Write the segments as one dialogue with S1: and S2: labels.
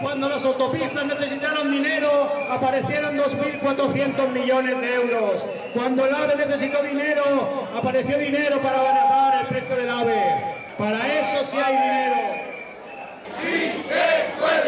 S1: Cuando las autopistas necesitaron dinero, aparecieron 2.400 millones de euros. Cuando el AVE necesitó dinero, apareció dinero para abaratar el precio del AVE. Para eso sí hay dinero.
S2: No,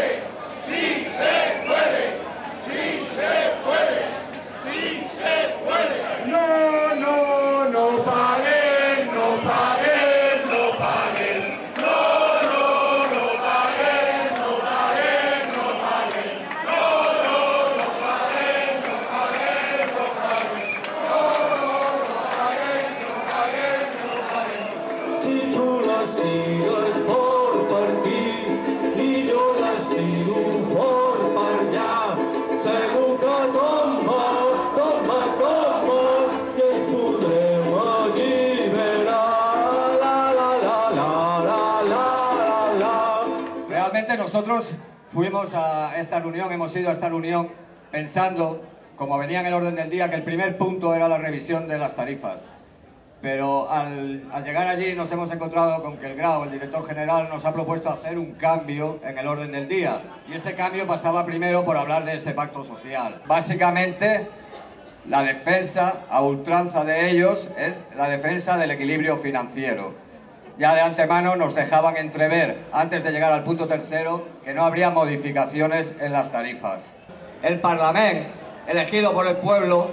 S3: nosotros fuimos a esta reunión, hemos ido a esta reunión pensando, como venía en el orden del día, que el primer punto era la revisión de las tarifas. Pero al, al llegar allí nos hemos encontrado con que el Grau, el director general, nos ha propuesto hacer un cambio en el orden del día. Y ese cambio pasaba primero por hablar de ese pacto social. Básicamente, la defensa a ultranza de ellos es la defensa del equilibrio financiero. Ya de antemano nos dejaban entrever, antes de llegar al punto tercero, que no habría modificaciones en las tarifas. El Parlamento, elegido por el pueblo,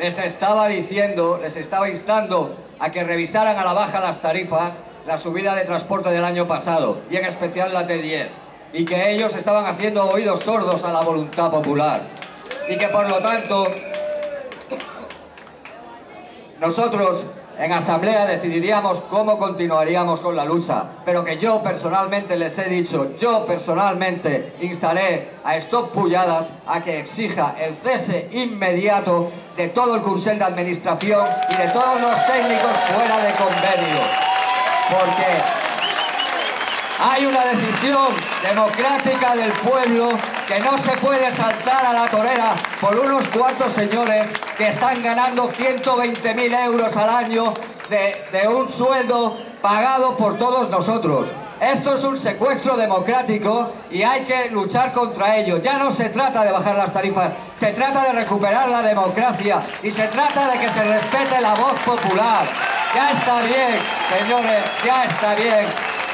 S3: les estaba diciendo, les estaba instando a que revisaran a la baja las tarifas, la subida de transporte del año pasado, y en especial la T10, y que ellos estaban haciendo oídos sordos a la voluntad popular, y que por lo tanto nosotros en asamblea decidiríamos cómo continuaríamos con la lucha, pero que yo personalmente les he dicho, yo personalmente instaré a Stop Pulladas a que exija el cese inmediato de todo el Consell de Administración y de todos los técnicos fuera de convenio. Porque hay una decisión democrática del pueblo que no se puede saltar a la torera por unos cuantos señores que están ganando 120.000 euros al año de, un sueldo pagado por todos nosotros. Esto es un secuestro democrático y hay que luchar contra ello. Ya no se trata de bajar las tarifas, se trata de recuperar la democracia y se trata de que se respete la voz popular. Ya está bien, señores, ya está bien.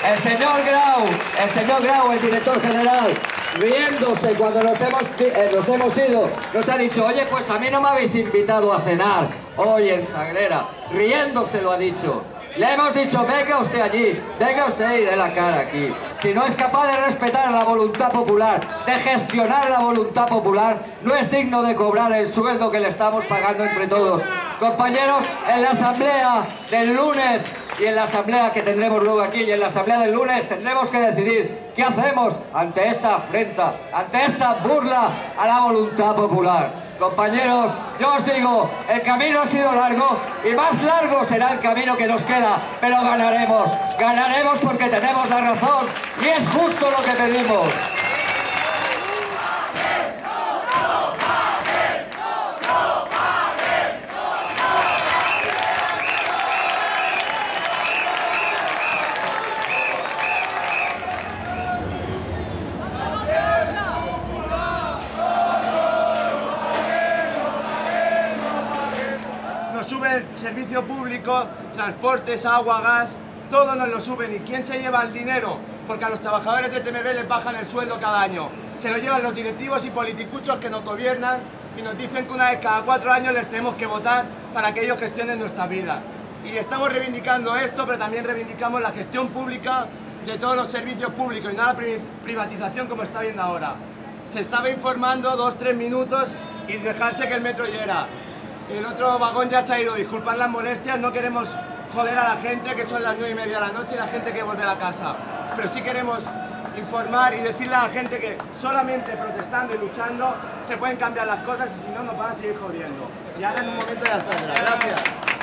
S3: El señor Grau, el señor Grau, el director general, riéndose cuando nos hemos, eh, nos hemos ido, nos ha dicho, oye, pues a mí no me habéis invitado a cenar hoy en Sagrera. Riéndose lo ha dicho. Le hemos dicho, venga usted allí, venga usted y dé la cara aquí. Si no es capaz de respetar la voluntad popular, de gestionar la voluntad popular, no es digno de cobrar el sueldo que le estamos pagando entre todos. Compañeros, en la asamblea del lunes y en la asamblea que tendremos luego aquí y en la asamblea del lunes tendremos que decidir qué hacemos ante esta afrenta, ante esta burla a la voluntad popular. Compañeros, yo os digo, el camino ha sido largo y más largo será el camino que nos queda, pero ganaremos, ganaremos porque tenemos la razón y es justo lo que pedimos.
S4: Servicio público, transportes, agua, gas, todo nos lo suben. ¿Y quién se lleva el dinero? Porque a los trabajadores de TMB les bajan el sueldo cada año. Se lo llevan los directivos y politicuchos que nos gobiernan y nos dicen que una vez cada cuatro años les tenemos que votar para que ellos gestionen nuestra vida. Y estamos reivindicando esto, pero también reivindicamos la gestión pública de todos los servicios públicos y no la pri- privatización como está viendo ahora. Se estaba informando dos, tres minutos y dejarse que el metro llegara. El otro vagón ya se ha ido, disculpad las molestias, no queremos joder a la gente que son las nueve y media de la noche y la gente que vuelve a casa. Pero sí queremos informar y decirle a la gente que solamente protestando y luchando se pueden cambiar las cosas y si no nos van a seguir jodiendo. Y ahora en un momento ya saldrá. Gracias.